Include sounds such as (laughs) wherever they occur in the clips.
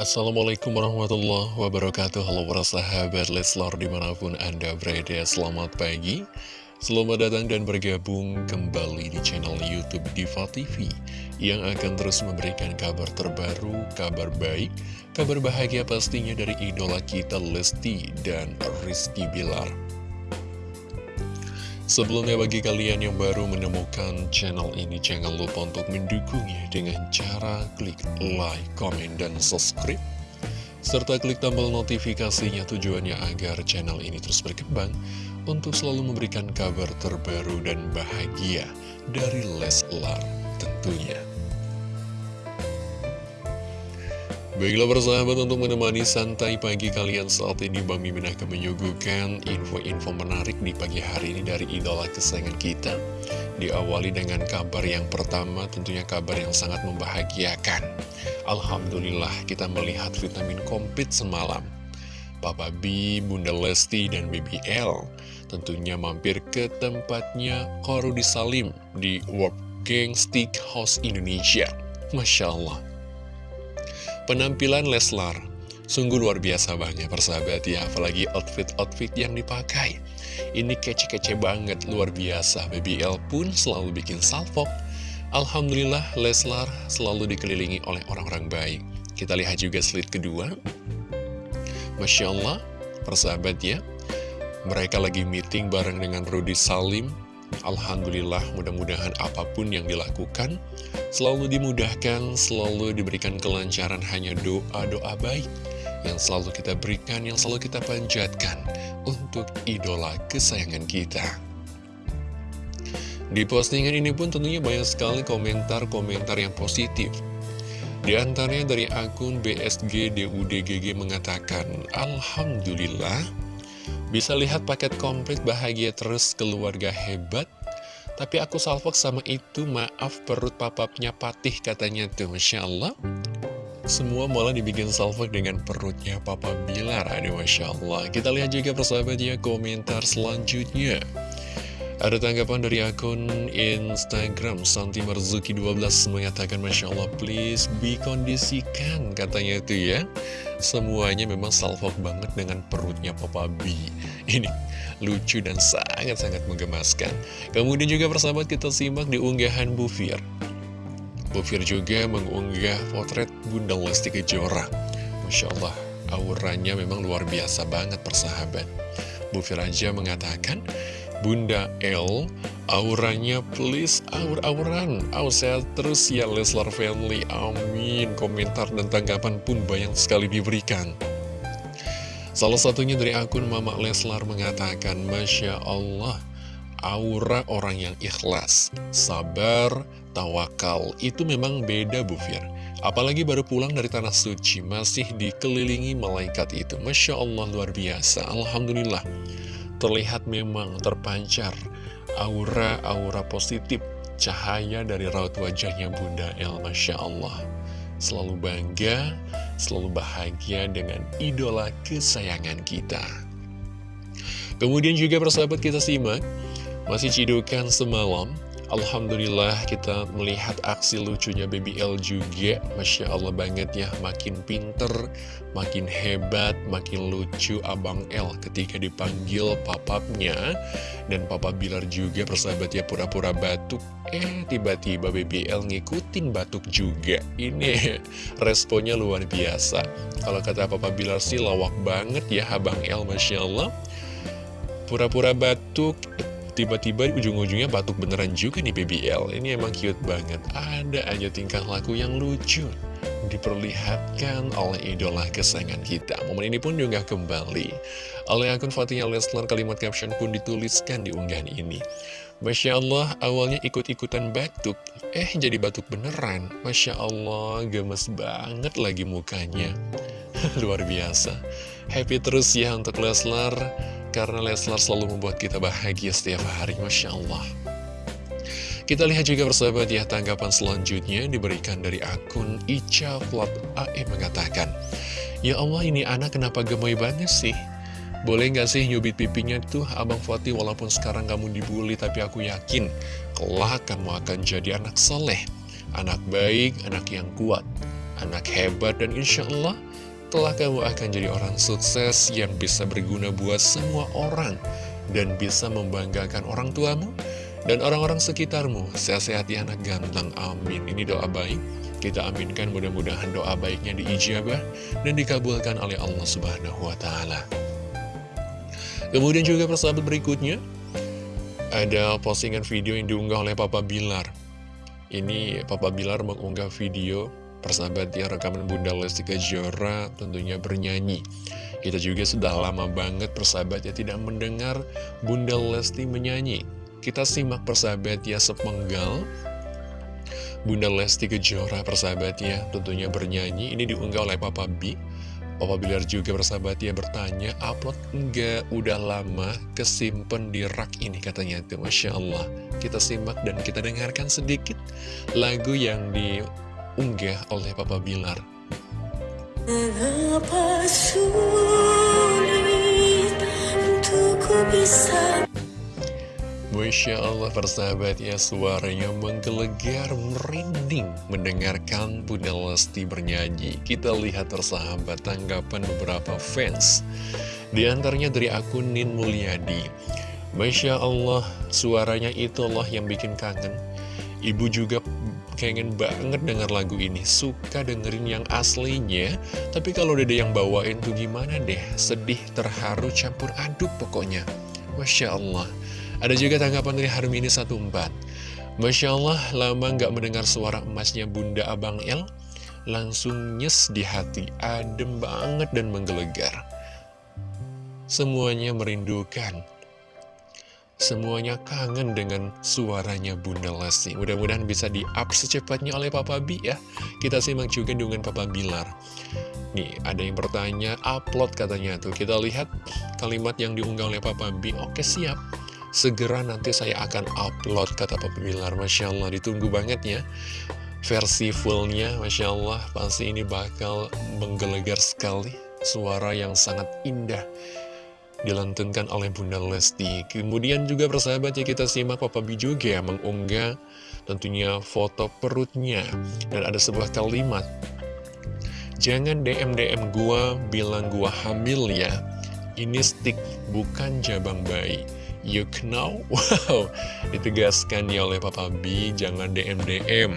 Assalamualaikum warahmatullahi wabarakatuh. Halo para sahabat Leslar di mana pun anda berada Selamat pagi. Selamat datang dan bergabung kembali di channel Youtube Diva TV Yang akan terus memberikan kabar terbaru, kabar baik Kabar bahagia pastinya dari idola kita Lesti dan Rizky Bilar Sebelumnya bagi kalian yang baru menemukan channel ini Jangan lupa untuk mendukungnya dengan cara klik like, comment, dan subscribe. Serta klik tombol notifikasinya tujuannya agar channel ini terus berkembang Untuk selalu memberikan kabar terbaru dan bahagia dari Leslar tentunya Baiklah persahabat untuk menemani santai pagi kalian saat ini Bang Mimin akan menyuguhkan info-info menarik di pagi hari ini dari idola kesayangan kita. Diawali dengan kabar yang pertama tentunya kabar yang sangat membahagiakan. Alhamdulillah kita melihat vitamin komplit semalam. Papa B, Bunda Lesti, dan BBL tentunya mampir ke tempatnya Korudi Salim di World Gang Stick House Indonesia. Masya Allah Penampilan Leslar. Sungguh luar biasa banget persahabat ya Apalagi outfit-outfit yang dipakai. Ini kece-kece banget luar biasa. BBL pun selalu bikin salvo Alhamdulillah Leslar selalu dikelilingi oleh orang-orang baik. Kita lihat juga slide kedua. Masya Allah persahabat ya. Mereka lagi meeting bareng dengan Rudy Salim Alhamdulillah mudah-mudahan apa pun yang dilakukan selalu dimudahkan, selalu diberikan kelancaran hanya doa-doa baik yang selalu kita berikan, yang selalu kita panjatkan untuk idola kesayangan kita. Di postingan ini pun tentunya banyak sekali komentar-komentar yang positif. Di antaranya dari akun BSG DUDGG mengatakan, Alhamdulillah, bisa lihat paket komplit bahagia terus keluarga hebat? Tapi aku salvok sama itu maaf perut papapnya patih katanya tuh Masya Allah. Semua malah dibikin salvok dengan perutnya Papa Bilar Aduh Masya Allah. Kita lihat juga persahabat ya komentar selanjutnya ada tanggapan dari akun Instagram Santi Marzuki 12 mengatakan Masya Allah please kondisikan katanya itu ya. Semuanya memang salvok banget dengan perutnya Papa B. Ini lucu dan sangat-sangat menggemaskan. Kemudian juga persahabat kita simak di unggahan Bu Fir. Bu Fir juga mengunggah potret Bunda Lesti Kejora. Masya Allah auranya memang luar biasa banget persahabat. Bu Fir aja mengatakan Bunda L Auranya please aur-auran. Aur sehat terus ya Leslar Family. Amin. Komentar dan tanggapan pun banyak sekali diberikan. Salah satunya dari akun Mama Leslar mengatakan Masya Allah Aura orang yang ikhlas Sabar, tawakal. Itu memang beda Bu Fir. Apalagi baru pulang dari Tanah Suci Masih dikelilingi malaikat itu. Masya Allah luar biasa. Alhamdulillah terlihat memang terpancar aura-aura positif cahaya dari raut wajahnya Bunda El Masya Allah. Selalu bangga, selalu bahagia dengan idola kesayangan kita. Kemudian juga persahabat kita simak masih cidukan semalam Alhamdulillah kita melihat aksi lucunya Baby L juga. Masya Allah banget ya Makin pinter, makin hebat, makin lucu Abang L ketika dipanggil papapnya. Dan papa Bilar juga persahabat ya pura-pura batuk. Eh tiba-tiba Baby L ngikutin batuk juga. Ini (laughs) responnya luar biasa. Kalau kata papa Bilar sih lawak banget ya Abang L Masya Allah. Pura-pura batuk Tiba-tiba ujung-ujungnya batuk beneran juga nih BBL Ini emang cute banget. Ada aja tingkah laku yang lucu Diperlihatkan oleh idola kesayangan kita. Momen ini pun juga kembali. Oleh akun Fatihah Leslar kalimat caption pun dituliskan di unggahan ini. Masya Allah awalnya ikut-ikutan batuk. Eh jadi batuk beneran. Masya Allah gemes banget lagi mukanya. (laughs) Luar biasa. Happy terus ya untuk Leslar karena Leslar selalu membuat kita bahagia setiap hari, Masya Allah. Kita lihat juga persahabat ya, tanggapan selanjutnya diberikan dari akun Ica Flat AE mengatakan, Ya Allah ini anak kenapa gemoy banget sih? Boleh nggak sih nyubit pipinya tuh Abang Fatih walaupun sekarang kamu dibully tapi aku yakin kelak kamu akan jadi anak soleh, anak baik, anak yang kuat, anak hebat dan insya Allah Kelak kamu akan jadi orang sukses yang bisa berguna buat semua orang dan bisa membanggakan orang tuamu dan orang-orang sekitarmu. Sehat-sehat ya anak ganteng, amin. Ini doa baik. Kita aminkan mudah-mudahan doa baiknya diijabah dan dikabulkan oleh Allah Subhanahu wa taala. Kemudian juga persahabat berikutnya ada postingan video yang diunggah oleh Papa Bilar. Ini Papa Bilar mengunggah video persahabat ya rekaman Bunda Lesti Kejora tentunya bernyanyi. Kita juga sudah lama banget persahabat ya tidak mendengar Bunda Lesti menyanyi. Kita simak persahabat ya sepenggal Bunda Lesti Kejora persahabat ya tentunya bernyanyi. Ini diunggah oleh Papa B. Papa Bilar juga bersahabat ya bertanya, upload enggak? Udah lama kesimpan di rak ini katanya tuh, Masya Allah. Kita simak dan kita dengarkan sedikit lagu yang diunggah oleh Papa Bilar. Mengapa sulit untuk bisa? Masya Allah persahabat ya suaranya menggelegar merinding mendengarkan Bunda Lesti bernyanyi. Kita lihat persahabat tanggapan beberapa fans Di antaranya dari akun Nin Mulyadi. Masya Allah suaranya itu Allah yang bikin kangen. Ibu juga kangen banget denger lagu ini. Suka dengerin yang aslinya. Tapi kalau dede yang bawain tuh gimana deh? Sedih, terharu, campur aduk pokoknya. Masya Allah. Ada juga tanggapan dari Harmini 14 Masya Allah, lama nggak mendengar suara emasnya Bunda Abang El. Langsung nyes di hati, adem banget dan menggelegar. Semuanya merindukan Semuanya kangen dengan suaranya Bunda Lesti. Mudah-mudahan bisa di-up secepatnya oleh Papa B ya. Kita simak juga dengan Papa Bilar. Nih, ada yang bertanya, upload katanya tuh. Kita lihat kalimat yang diunggah oleh Papa B Oke, siap. Segera nanti saya akan upload kata Papa Bilar. Masya Allah ditunggu banget ya. Versi fullnya Masya Allah pasti ini bakal menggelegar sekali. Suara yang sangat indah Dilantunkan oleh Bunda Lesti. Kemudian juga persahabat ya kita simak Papa B juga mengunggah Tentunya foto perutnya. Dan ada sebuah kalimat. Jangan DM-DM gua bilang gua hamil ya. Ini stick bukan jabang bayi. You know? (laughs) Wow, ditegaskan ya oleh Papa B, jangan DM-DM.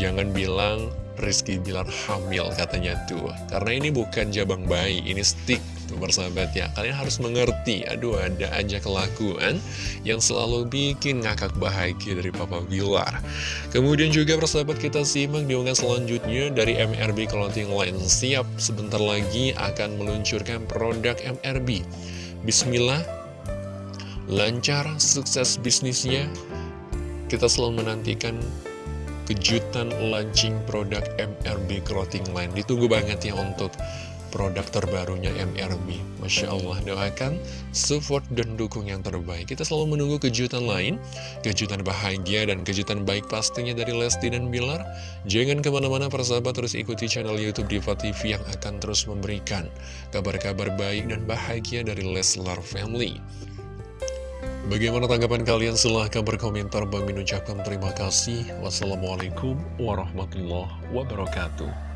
Jangan bilang Rizky Bilar hamil katanya tuh. Karena ini bukan jabang bayi, ini stick tuh persahabat ya. Kalian harus mengerti, aduh ada aja kelakuan yang selalu bikin ngakak bahagia dari Papa Bilar. Kemudian juga persahabat kita simak diunggah selanjutnya dari MRB Clothing Line. Siap, sebentar lagi akan meluncurkan produk MRB. Bismillah, lancar, sukses bisnisnya. Kita selalu menantikan kejutan launching produk MRB Clothing Line. Ditunggu banget ya untuk produk terbarunya MRB. Masya Allah, doakan, support, dan dukung yang terbaik. Kita selalu menunggu kejutan lain, kejutan bahagia, dan kejutan baik pastinya dari Lesti dan Bilar. Jangan ke mana-mana persahabat, terus ikuti channel Youtube Diva TV yang akan terus memberikan kabar-kabar baik dan bahagia dari Leslar Family. Bagaimana tanggapan kalian? Silahkan berkomentar. Bang ucapkan terima kasih. Wassalamualaikum warahmatullahi wabarakatuh.